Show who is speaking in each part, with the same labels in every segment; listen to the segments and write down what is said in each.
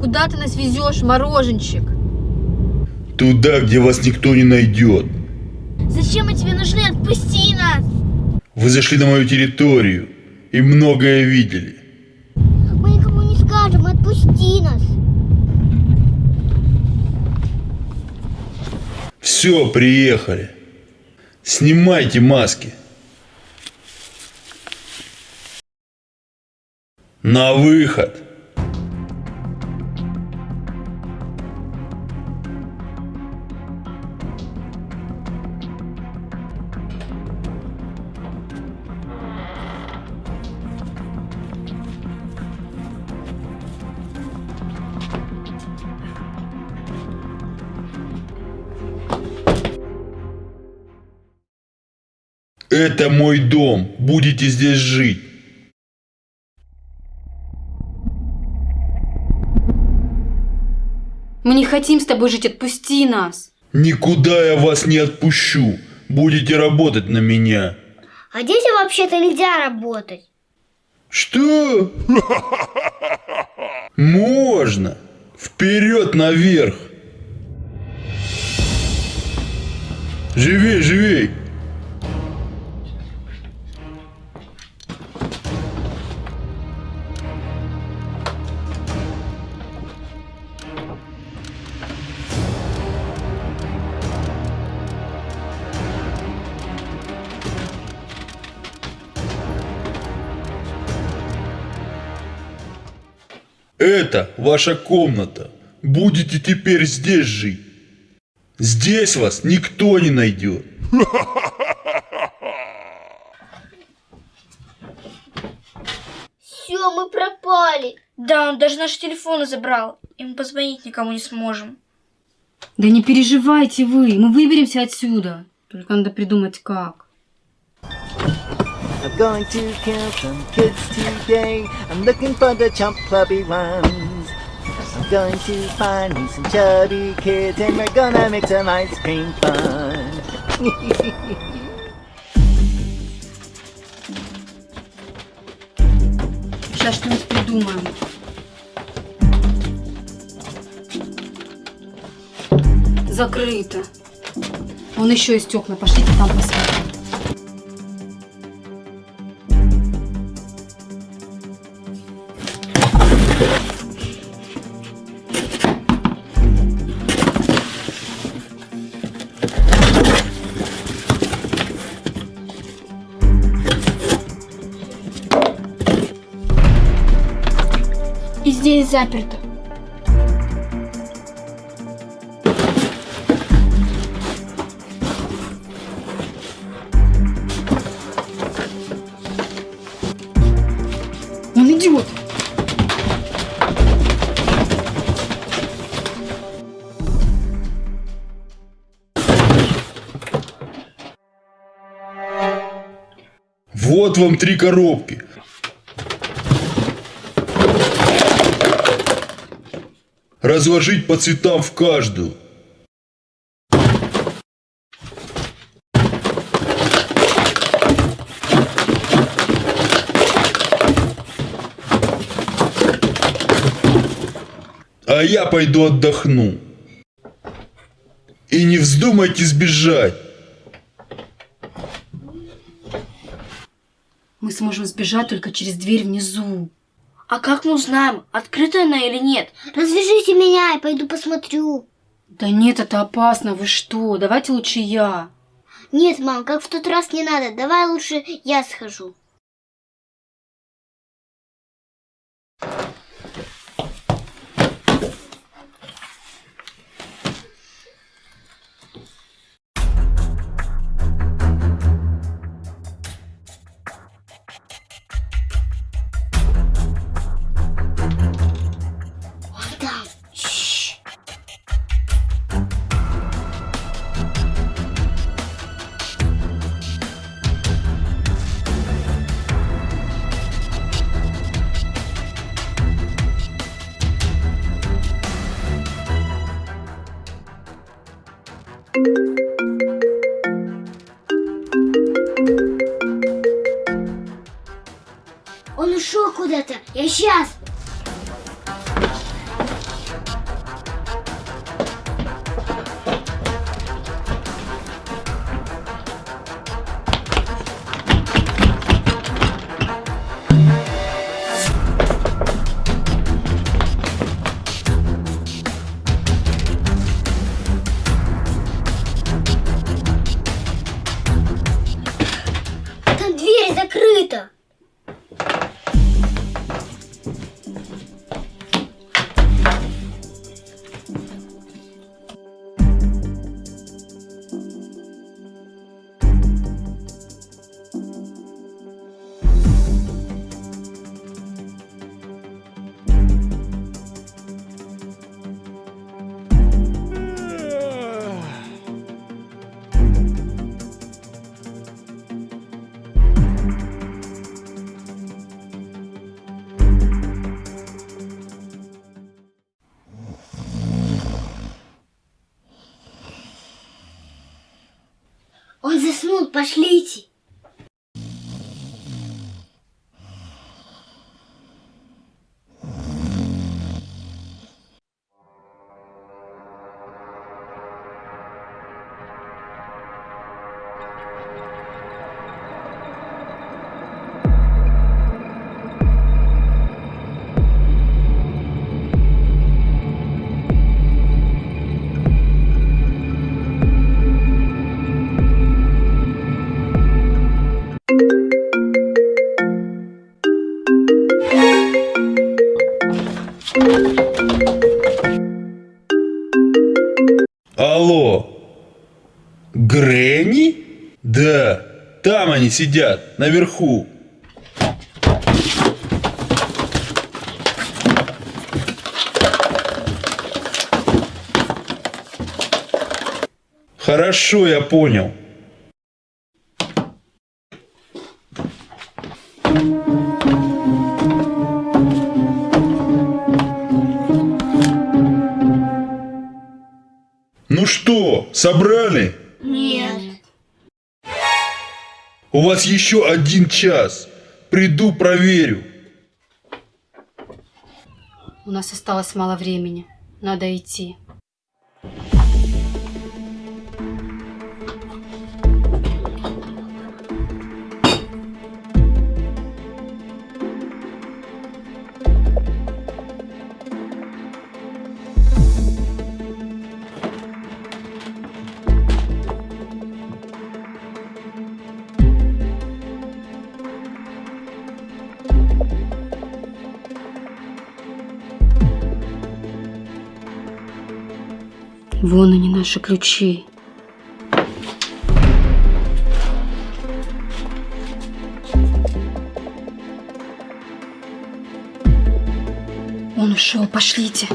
Speaker 1: Куда ты нас везешь, мороженщик?
Speaker 2: Туда, где вас никто не найдет.
Speaker 1: Зачем мы тебе нужны? Отпусти нас!
Speaker 2: Вы зашли на мою территорию и многое видели.
Speaker 3: Отпусти нас.
Speaker 2: Все, приехали. Снимайте маски. На выход. Это мой дом. Будете здесь жить.
Speaker 1: Мы не хотим с тобой жить, отпусти нас!
Speaker 2: Никуда я вас не отпущу. Будете работать на меня.
Speaker 3: А здесь вообще-то нельзя работать.
Speaker 2: Что? Можно. Вперед наверх. Живей, живей. Это ваша комната. Будете теперь здесь жить. Здесь вас никто не найдет.
Speaker 3: Все, мы пропали.
Speaker 4: Да, он даже наши телефоны забрал. И мы позвонить никому не сможем.
Speaker 1: Да не переживайте вы, мы выберемся отсюда. Только надо придумать как.
Speaker 5: I'm going to kill some kids today. I'm looking for the chump clubby ones. I'm going to find me some chubby kids and we're gonna make some ice cream fun.
Speaker 1: Сейчас что-нибудь придумаем. Закрыто. Вон еще есть окна, пошлите там посмотрим.
Speaker 4: Здесь заперто.
Speaker 1: Он идет.
Speaker 2: Вот вам три коробки. Разложить по цветам в каждую. А я пойду отдохну. И не вздумайте сбежать.
Speaker 1: Мы сможем сбежать только через дверь внизу.
Speaker 4: А как мы узнаем, открыта она или нет?
Speaker 3: Развяжите меня, я пойду посмотрю.
Speaker 1: Да нет, это опасно, вы что? Давайте лучше я.
Speaker 3: Нет, мам, как в тот раз не надо. Давай лучше я схожу. ушел куда-то. Я сейчас. Он заснул, пошлите.
Speaker 2: Сидят, наверху. Хорошо, я понял. Ну что, собрали?
Speaker 3: Нет.
Speaker 2: У вас еще один час. Приду, проверю.
Speaker 1: У нас осталось мало времени. Надо идти. Вон они, наши ключи. Он ушел, пошлите.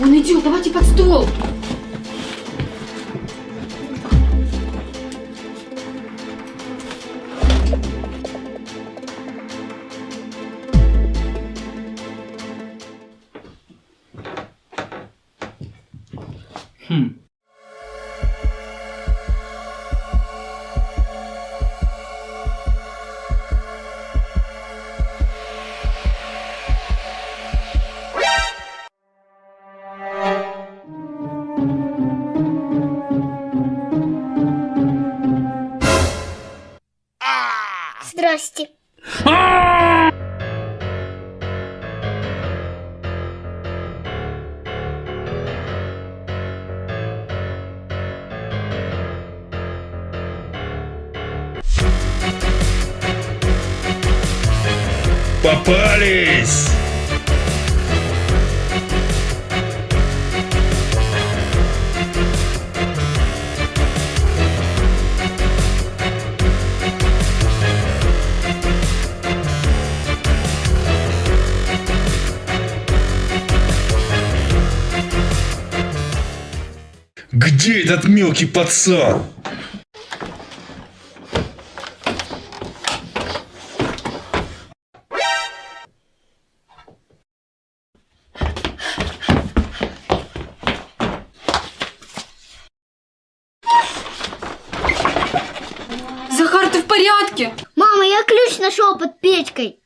Speaker 1: Он идет, давайте под стол.
Speaker 3: Здрасте.
Speaker 2: Попались! Где этот мелкий пацан?
Speaker 1: Захар, ты в порядке?
Speaker 3: Мама, я ключ нашел под печкой.